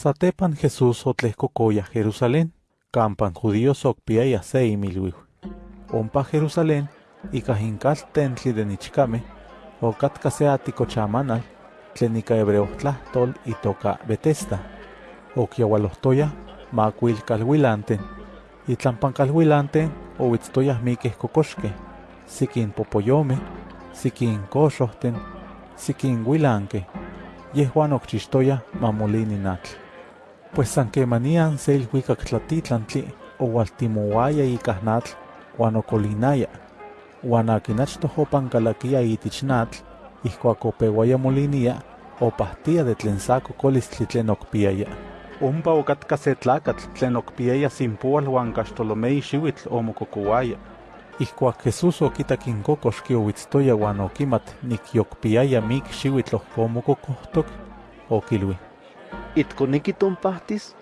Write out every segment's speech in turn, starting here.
Satepan Jesús otlehkokoya Jerusalén, campan judíos okpiaya se imilwiw. Ompa Jerusalén, ika hinkal tentli de nichkame, okatka se atikochamanal, tlen ika hebreo tlahtol itoka Betesda. Okiawalohtoya makuil kalwilanten, itlampan kalwilanten owitztoyah mikeh kokoxkeh, sikin popoyomeh, sikin koxohten, sikin wilankeh, yehuan okchixtoyah mamolini natl. Pues san kemanian se ilhuikak tlatitlantli owaltimouaya ikah natl uan okolinaya. Uan akin achtoh opankalakia itich natl, ihkuak opewaya molinia, de tlen sa kokolistli tlen okpiaya. Ompa okatka se tlakatl tlen okpiaya simpual uan kaxtolomei xiuitl omokokouaya. Ihkuak Jesús okitak in kokoxki owitztoya uan nikyokpiaya mik xiuitl ohkomokokohtok, okilui. ¿Itkoneki tonpahtis?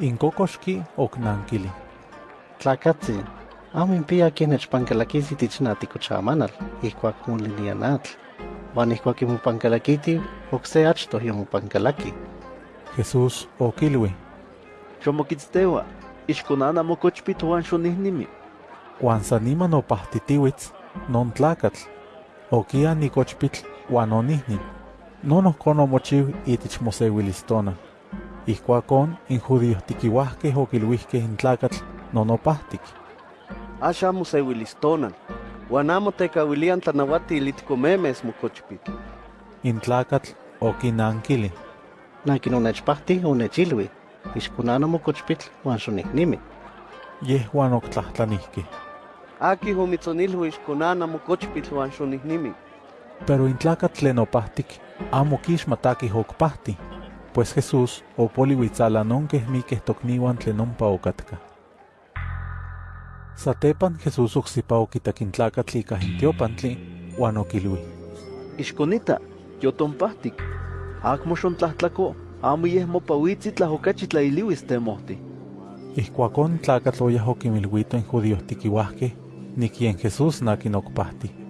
In kokoxki oknankili. Tlakatzi, amo impia ken nechpankalakisi tich natikochamanal, ihkuak molinia natl. Uan ihkuak imopankalakiti, okse achtoh yomopankalaki. Jesús okilui. Xomokitzteua, ixkonana mokochpit uan xonihnimi. Uan san niman opahtitiuitz, non tlakatl. Okia nikochpitl uan onihnin. Non ohkon omochiu itich moseuilistona. Ihkuakon in judíos tikiuahkeh okiluihkeh in tlakatl non opahtik. Axa moseuilistonan, uan amo tekawilian tlanauatil itkomemes mokochpit. In tlakatl okinankili. Nakin onechpahti onechilui, ixkonana mokochpitl uan xonihnimi. Yehuan oktlahtlanihkeh. Aki homitzonilhui ixkonana mokochpit uan xonihnimi. Pero in tlakatl tlen amo kixmatakih okpahti, pues Jesús opoliuitzalanonkeh mikeh tokniuan tlen ompa okatka. Satepan Jesús oksipa okitak in tlakatl ika in tiopantli, uan okilui. Ixkonita, yotonpahtik. Akmo xontlahtlaco, amo yeh mopawitzi tlahokachi tlailiuis temohti. Ihkuakon tlakatl oyah okimilhuito in judíos tikiuahkeh, nikien Jesús nakin okpahti.